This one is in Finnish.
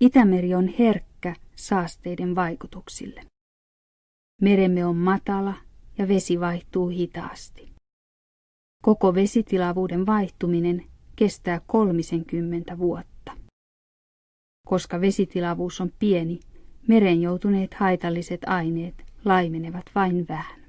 Itämeri on herkkä saasteiden vaikutuksille. Meremme on matala ja vesi vaihtuu hitaasti. Koko vesitilavuuden vaihtuminen kestää 30 vuotta. Koska vesitilavuus on pieni, meren joutuneet haitalliset aineet laimenevat vain vähän.